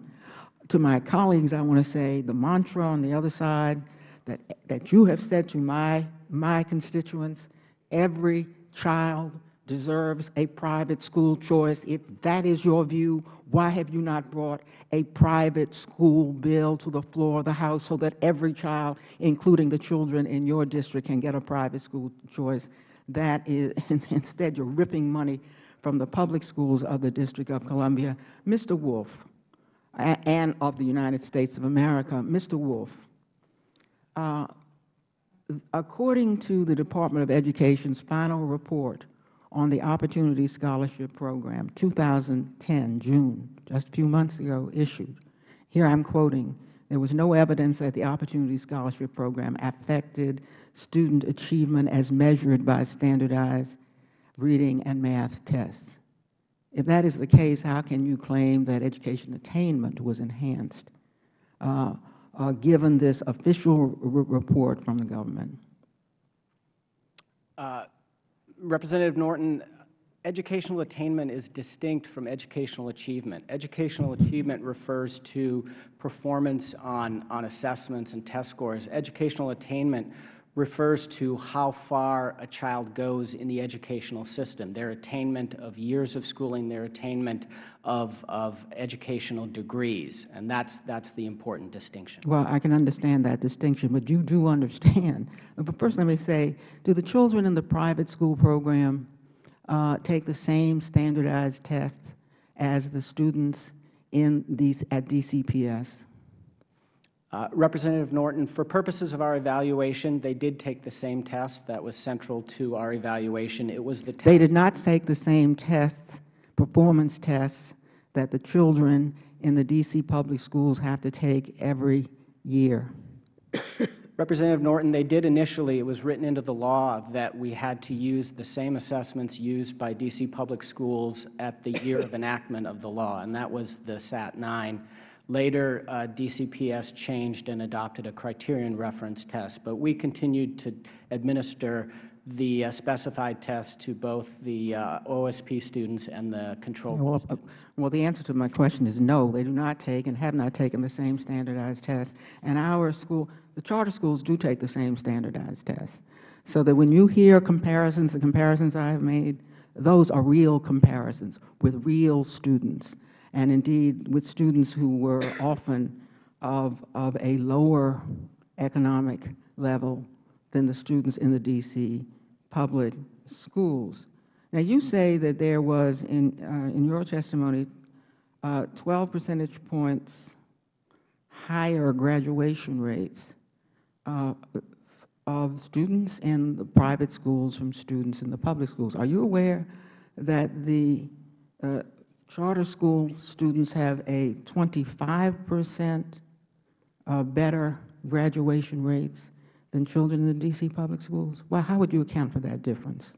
To my colleagues, I want to say the mantra on the other side that, that you have said to my, my constituents, every child deserves a private school choice. If that is your view, why have you not brought a private school bill to the floor of the House so that every child, including the children in your district, can get a private school choice? That is, instead, you're ripping money from the public schools of the District of Columbia. Mr. Wolf, and of the United States of America, Mr. Wolf, uh, according to the Department of Education's final report on the Opportunity Scholarship Program, 2010, June, just a few months ago, issued, here I'm quoting, there was no evidence that the Opportunity Scholarship Program affected student achievement as measured by standardized reading and math tests. If that is the case, how can you claim that education attainment was enhanced, uh, uh, given this official report from the government? Uh, Representative Norton, educational attainment is distinct from educational achievement. Educational achievement refers to performance on, on assessments and test scores. Educational attainment refers to how far a child goes in the educational system, their attainment of years of schooling, their attainment of, of educational degrees, and that's, that's the important distinction. Well, I can understand that distinction, but you do understand. But first, let me say, do the children in the private school program uh, take the same standardized tests as the students in these, at DCPS? Uh, Representative Norton, for purposes of our evaluation, they did take the same test that was central to our evaluation. It was the test. They did not take the same tests, performance tests, that the children in the D.C. public schools have to take every year. Representative Norton, they did initially, it was written into the law that we had to use the same assessments used by D.C. public schools at the year of enactment of the law, and that was the SAT-9. Later, uh, DCPS changed and adopted a criterion reference test, but we continued to administer the uh, specified test to both the uh, OSP students and the control Well, students. well, the answer to my question is no, they do not take and have not taken the same standardized test. And our school, the charter schools do take the same standardized test. So that when you hear comparisons, the comparisons I have made, those are real comparisons with real students. And indeed, with students who were often of, of a lower economic level than the students in the D.C. public schools. Now, you say that there was, in, uh, in your testimony, uh, 12 percentage points higher graduation rates uh, of students in the private schools from students in the public schools. Are you aware that the uh, charter school students have a 25 percent uh, better graduation rates than children in the D.C. public schools? Well, how would you account for that difference?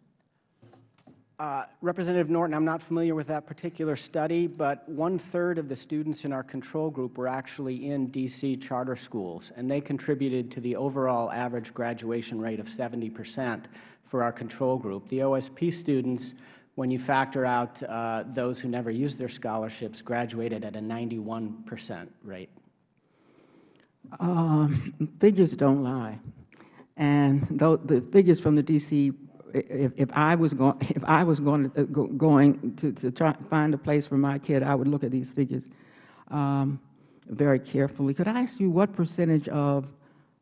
Uh, Representative Norton, I'm not familiar with that particular study, but one-third of the students in our control group were actually in D.C. charter schools, and they contributed to the overall average graduation rate of 70 percent for our control group. The OSP students, when you factor out uh, those who never used their scholarships, graduated at a 91 percent rate. Um, figures don't lie, and though the figures from the D.C. If, if I was going, if I was going to, go, going to, to try find a place for my kid, I would look at these figures um, very carefully. Could I ask you what percentage of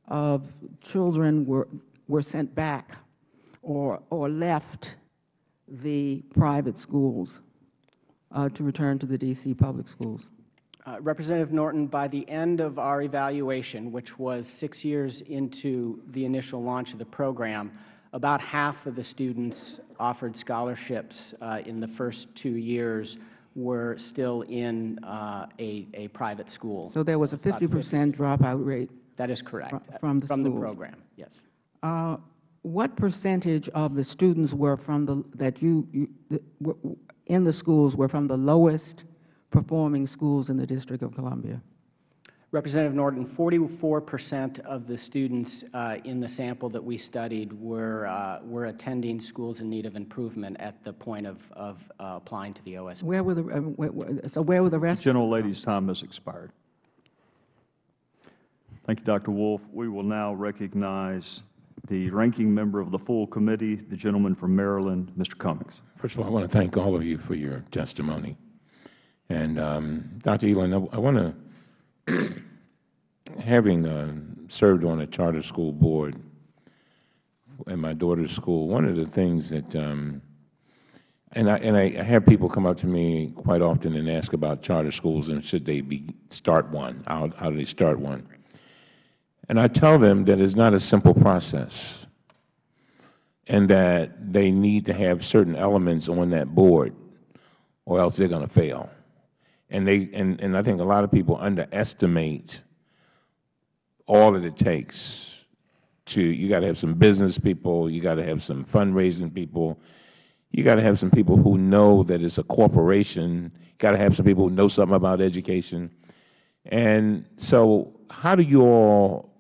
of children were were sent back or or left the private schools uh, to return to the D.C. public schools? Uh, Representative Norton, by the end of our evaluation, which was six years into the initial launch of the program, about half of the students offered scholarships uh, in the first two years were still in uh, a, a private school. So there was a 50 percent dropout rate. That is correct. From the From the program, yes. Uh, What percentage of the students were from the, that you, you- that were- in the schools were from the lowest performing schools in the District of Columbia? Representative Norton, 44 percent of the students uh, in the sample that we studied were, uh, were attending schools in need of improvement at the point of, of uh, applying to the OSP. Where were the, uh, where- where- so where were the The general gentlelady's time has expired. Thank you, Dr. Wolf. We will now recognize the ranking member of the full committee, the gentleman from Maryland, Mr. Cummings. First of all, I want to thank all of you for your testimony. And um, Dr. I, I want to, having uh, served on a charter school board at my daughter's school, one of the things that, um, and I and I have people come up to me quite often and ask about charter schools and should they be start one? How how do they start one? And I tell them that it's not a simple process and that they need to have certain elements on that board or else they're going to fail. And, they, and, and I think a lot of people underestimate all that it takes to, you got to have some business people, you got to have some fundraising people, you got to have some people who know that it's a corporation, you got to have some people who know something about education. And so how do you all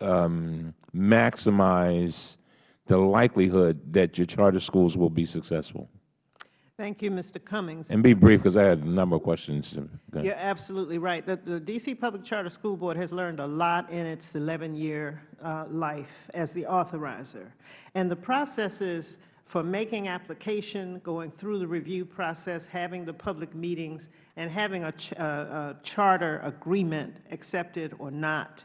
um, maximize the likelihood that your charter schools will be successful? Thank you, Mr. Cummings. And be brief, because I had a number of questions. You're absolutely right. The, the D.C. Public Charter School Board has learned a lot in its 11-year uh, life as the authorizer. And the processes for making application, going through the review process, having the public meetings, and having a, ch uh, a charter agreement accepted or not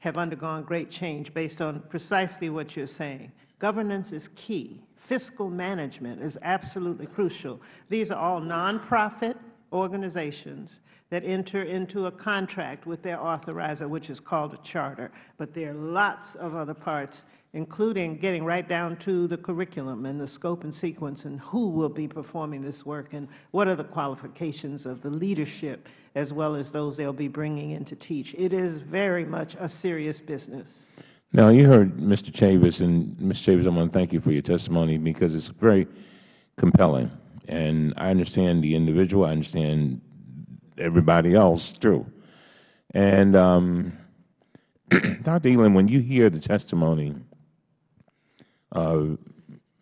have undergone great change based on precisely what you're saying. Governance is key. Fiscal management is absolutely crucial. These are all nonprofit organizations that enter into a contract with their authorizer, which is called a charter. But there are lots of other parts, including getting right down to the curriculum and the scope and sequence and who will be performing this work and what are the qualifications of the leadership as well as those they will be bringing in to teach. It is very much a serious business. Now, you heard Mr. Chavous, and Mr. Chavous, I want to thank you for your testimony because it's very compelling. And I understand the individual, I understand everybody else, too. And um, Dr. Elam, when you hear the testimony Uh,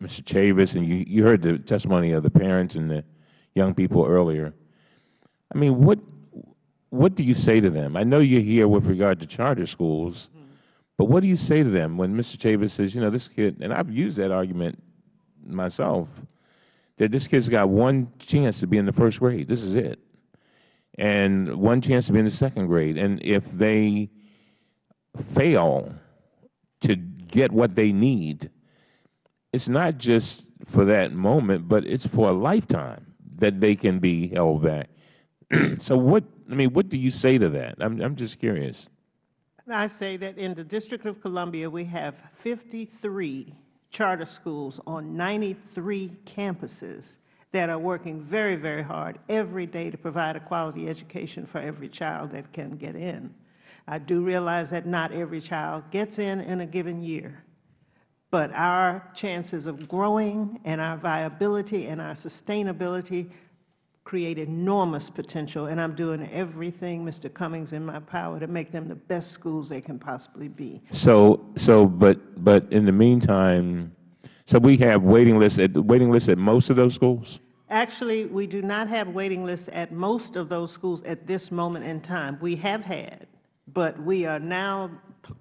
Mr. Chavous, and you, you heard the testimony of the parents and the young people earlier, I mean, what, what do you say to them? I know you're here with regard to charter schools, but what do you say to them when Mr. Chavous says, you know, this kid, and I've used that argument myself, that this kid's got one chance to be in the first grade. This is it. And one chance to be in the second grade. And if they fail to get what they need, it's not just for that moment, but it's for a lifetime that they can be held back. so what, I mean, what do you say to that? I'm, I'm just curious. I say that in the District of Columbia, we have 53 charter schools on 93 campuses that are working very, very hard every day to provide a quality education for every child that can get in. I do realize that not every child gets in in a given year, but our chances of growing and our viability and our sustainability create enormous potential, and I'm doing everything, Mr. Cummings, in my power to make them the best schools they can possibly be. So, so, but, but in the meantime, so we have waiting lists at, waiting lists at most of those schools? Actually, we do not have waiting lists at most of those schools at this moment in time. We have had, but we are now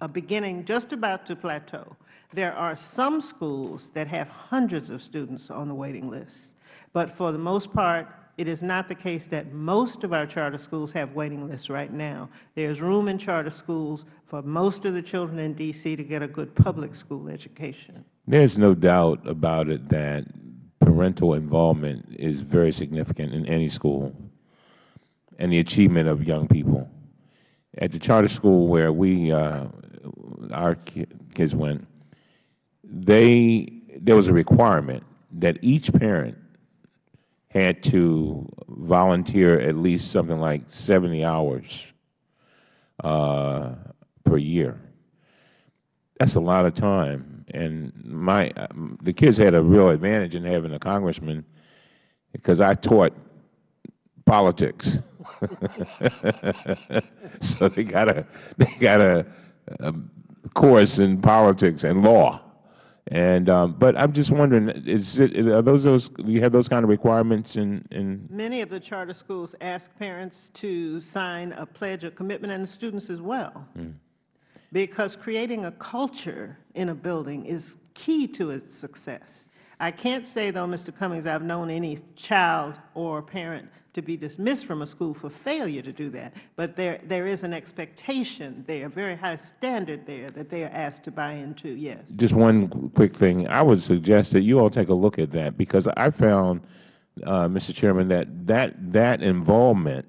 uh, beginning, just about to plateau. There are some schools that have hundreds of students on the waiting list, but for the most part, it is not the case that most of our charter schools have waiting lists right now. There is room in charter schools for most of the children in D.C. to get a good public school education. There's no doubt about it that parental involvement is very significant in any school and the achievement of young people. At the charter school where we, uh, our kids went, they, there was a requirement that each parent had to volunteer at least something like 70 hours uh, per year. That's a lot of time. And my, the kids had a real advantage in having a congressman because I taught politics. so they got a, they got a, a course in politics and law. And, um, but I'm just wondering, is it, are those, those, do you have those kind of requirements in, in, Many of the charter schools ask parents to sign a pledge of commitment, and the students as well. Because creating a culture in a building is key to its success. I can't say, though, Mr. Cummings, I've known any child or parent to be dismissed from a school for failure to do that, but there, there is an expectation there, a very high standard there that they are asked to buy into, yes. just one quick thing. I would suggest that you all take a look at that because I found, uh, Mr. Chairman, that, that that involvement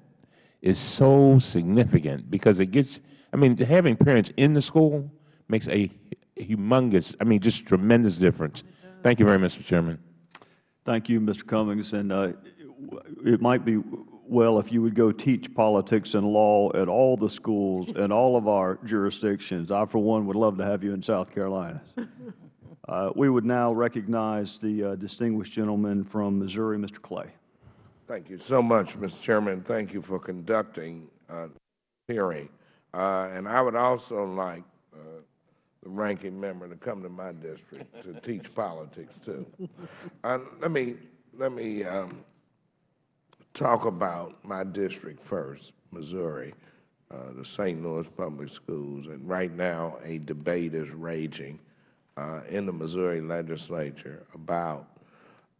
is so significant because it gets, I mean, having parents in the school makes a humongous, I mean, just tremendous difference. Thank you very much, Mr. Chairman. Thank you, Mr. Cummings. And uh, it might be well if you would go teach politics and law at all the schools in all of our jurisdictions. I, for one, would love to have you in South Carolina. Uh, We would now recognize the uh, distinguished gentleman from Missouri, Mr. Clay. Thank you so much, Mr. Chairman. Thank you for conducting uh, hearing. Uh, And I would also like uh, the ranking member to come to my district to teach politics, too. Uh, Let me, let me um, talk about my district first, Missouri, uh, the St. Louis Public Schools. And right now, a debate is raging uh, in the Missouri legislature about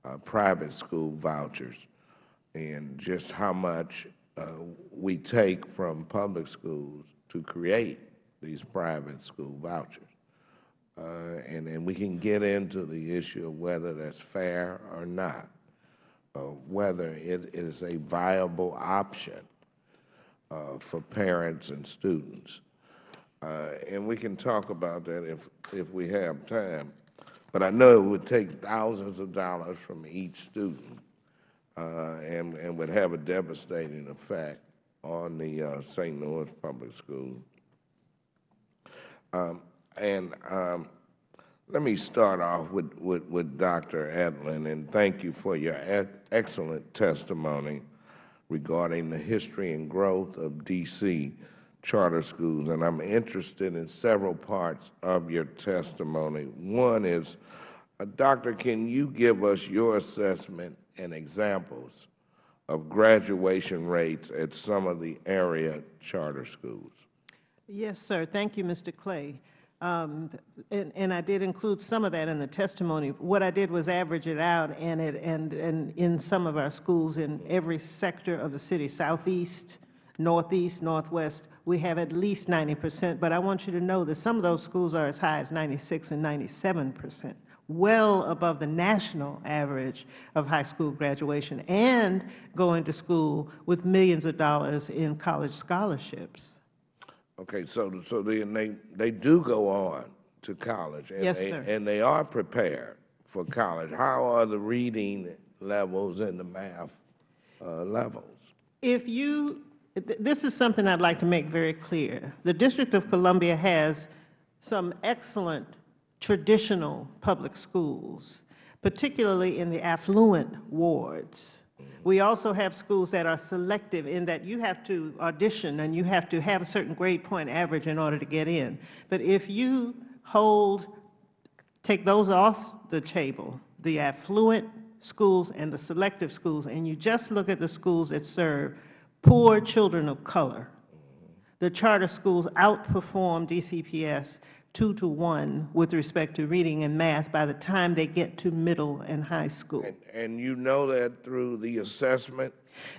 uh, private school vouchers and just how much uh, we take from public schools to create these private school vouchers. Uh, and, and we can get into the issue of whether that's fair or not, whether it is a viable option uh, for parents and students. Uh, and we can talk about that if, if we have time. But I know it would take thousands of dollars from each student uh, and, and would have a devastating effect on the St. Louis Public Schools. Um, and um, let me start off with, with, with Dr. Edelin, and thank you for your e excellent testimony regarding the history and growth of D.C. charter schools. And I'm interested in several parts of your testimony. One is, uh, Doctor, can you give us your assessment and examples of graduation rates at some of the area charter schools? Yes, sir. Thank you, Mr. Clay. Um, and, and I did include some of that in the testimony. What I did was average it out, and, it, and, and in some of our schools in every sector of the city, southeast, northeast, northwest, we have at least 90 percent. But I want you to know that some of those schools are as high as 96 and 97 percent, well above the national average of high school graduation, and going to school with millions of dollars in college scholarships. Okay, so, so they, they, they do go on to college. and Yes, they- sir. And they are prepared for college. How are the reading levels and the math uh, levels? If you, th- this is something I'd like to make very clear. The District of Columbia has some excellent traditional public schools, particularly in the affluent wards. We also have schools that are selective in that you have to audition and you have to have a certain grade point average in order to get in. But if you hold, take those off the table, the affluent schools and the selective schools, and you just look at the schools that serve poor children of color, the charter schools outperform DCPS two to one with respect to reading and math by the time they get to middle and high school. And, and you know that through the assessment?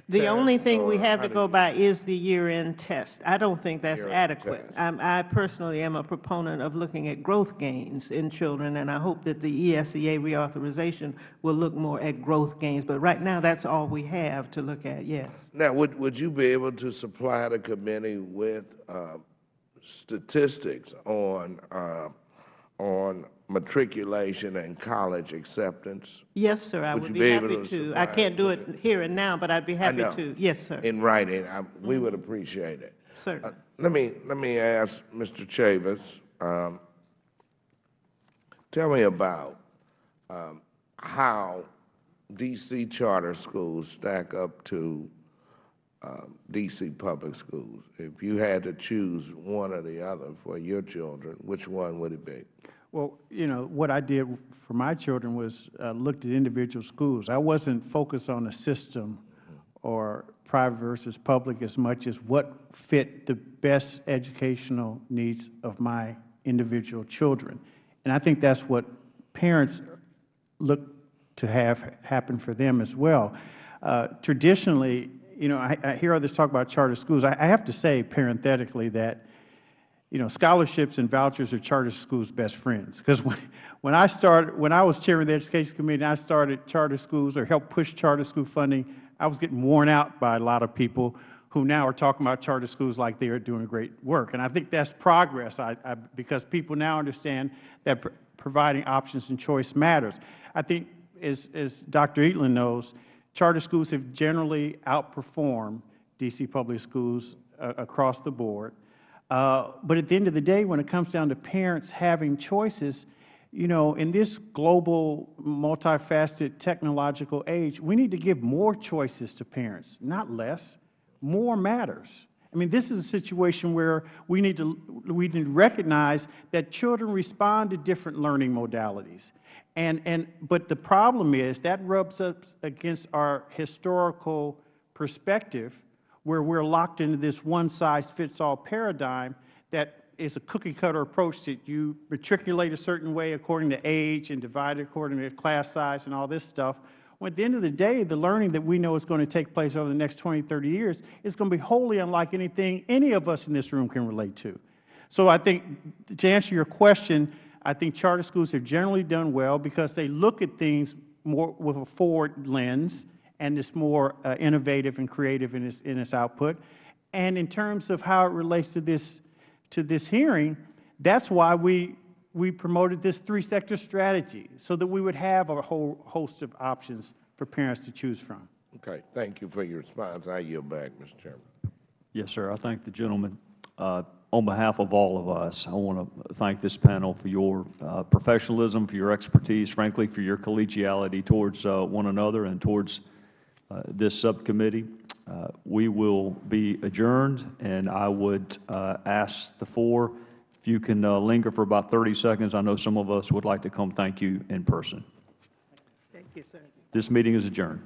The only thing we have to go by is the year-end test. I don't think that's adequate. I'm- I personally am a proponent of looking at growth gains in children, and I hope that the ESEA reauthorization will look more at growth gains. But right now, that's all we have to look at, yes. Now, would, would you be able to supply the committee with uh, statistics on, uh, on matriculation and college acceptance? Yes, sir, I Would would be be happy to to. I can't do it here and now, but I'd be happy to. Yes, sir. In writing, I- we would appreciate it. Sir. Uh, Let me, let me ask Mr. Chavous, um, tell me about um, how D.C. charter schools stack up to um, D.C. public schools. If you had to choose one or the other for your children, which one would it be? Well, you know, what I did for my children was uh, looked at individual schools. I wasn't focused on a system or private versus public as much as what fit the best educational needs of my individual children. And I think that's what parents look to have happen for them as well. Uh, traditionally, you know, I, I hear others talk about charter schools. I, I have to say parenthetically that you know, scholarships and vouchers are charter schools' best friends. Because when, when I started, when I was chairing the Education Committee and I started charter schools or helped push charter school funding, I was getting worn out by a lot of people who now are talking about charter schools like they are doing great work. And I think that's progress I, I, because people now understand that pr providing options and choice matters. I think, as, as Dr. Edelin knows, charter schools have generally outperformed D.C. public schools uh, across the board. Uh, but at the end of the day, when it comes down to parents having choices, you know, in this global, multifaceted technological age, we need to give more choices to parents, not less. More matters. I mean, this is a situation where we need to we need to recognize that children respond to different learning modalities, and and but the problem is that rubs up against our historical perspective where we're locked into this one-size-fits-all paradigm that is a cookie-cutter approach that you matriculate a certain way according to age and divide according to class size and all this stuff. When at the end of the day, the learning that we know is going to take place over the next 20, 30 years is going to be wholly unlike anything any of us in this room can relate to. So I think, to answer your question, I think charter schools have generally done well because they look at things more with a forward lens and it's more uh, innovative and creative in its, in its output. And in terms of how it relates to this, to this hearing, that's why we, we promoted this three-sector strategy, so that we would have a whole host of options for parents to choose from. Okay, thank you for your response. I yield back, Mr. Chairman. Yes, sir. I thank the gentleman. Uh, On behalf of all of us, I want to thank this panel for your uh, professionalism, for your expertise, frankly, for your collegiality towards uh, one another and towards uh, this subcommittee. Uh, We will be adjourned, and I would uh, ask the four, if you can uh, linger for about 30 seconds. I know some of us would like to come thank you in person. Thank you, sir. This meeting is adjourned.